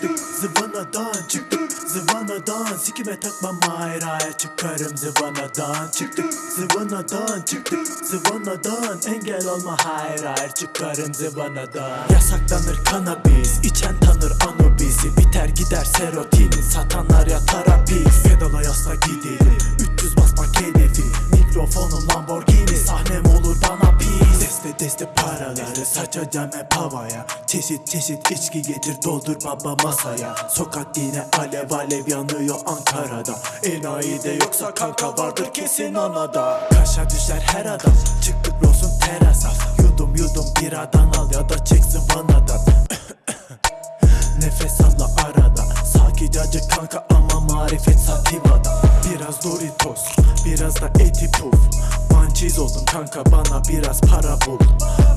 Çıktık zıvanadan çıktık zıvanadan. Sikime takmam hayır çıkarım zıvanadan. Çıktık zıvanadan çıktık zıvanadan. Engel olma hayır hayır çıkarım zıvanadan. Yasaklanır kanabis içen tanır anubisi Biter gider serotinin satanlar yatar hapis Pedala yasla gidelim deste paraları saçacağım hep havaya. Çeşit çeşit içki getir doldur baba masaya. Sokak yine alev alev yanıyor Ankara'da. Enayi de yoksa kanka vardır kesin anada Kaşa düşer her adam çıktık Ross'un terasa. Yudum yudum biradan al ya da çek zıvanadan Nefes alla arada. Sakin kanka ama marifet sativada. Biraz Doritos biraz da eti puf Mançiz oldum kanka bana biraz para bul.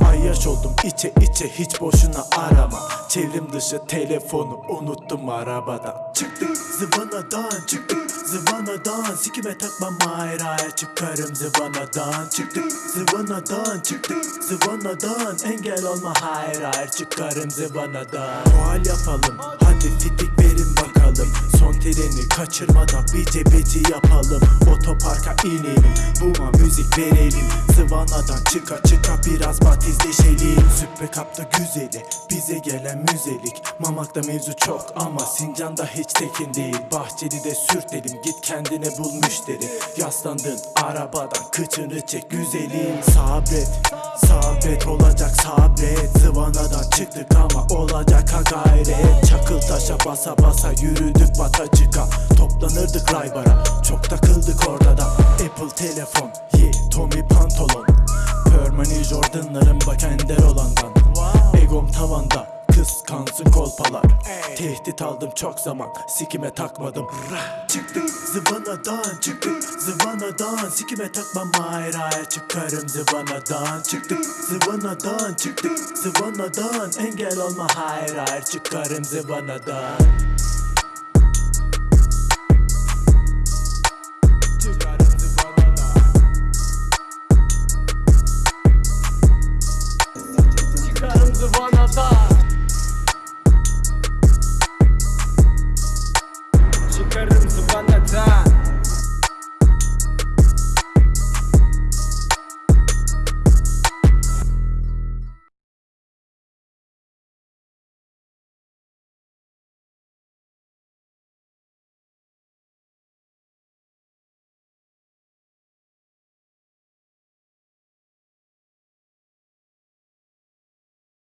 Ayyaş oldum içe içe hiç boşuna arama. Çevrim dışı telefonu unuttum arabada Çıktık zıvanadan çıktık zıvanadan. Sikime takmam hayır çıkarım zıvanadan. Çıktık zıvanadan çıktık zıvanadan. Engel olma hayır hayır çıkarım zıvanadan. Muhal yapalım hadi fitik verin bakalım. Son treni kaçırmadan bir cebeci yapalım Otoparka inelim buma müzik verelim. Zıvanadan çıka çıka biraz batizleşelim Süppe kapta güzeli bize gelen müzelik. Mamakta mevzu çok ama Sincan'da hiç tekin değil. Bahçeli'de sürtelim git kendine bul müşteri. Yaslandın arabadan kıçını çek güzelim. Sabret sabret olacak sabret. Zıvanadan çıktık ama olacak ha gayret. Çakıl taşa basa basa yürüdük batacıka Toplanırdık raybara çok takıldık orada da telefon. Ye Tommy pantolon. Permani Jordan'larım bak ender olandan. Egom tavanda kıskansın kolpalar. Tehdit aldım çok zaman sikime takmadım. Çıktık zıvanadan çıktık zıvanadan. Sikime takmam hayır hayır çıkarım zıvanadan. Çıktık zıvanadan çıktık zıvanadan. Engel olma hayır hayır çıkarım zıvanadan one of us.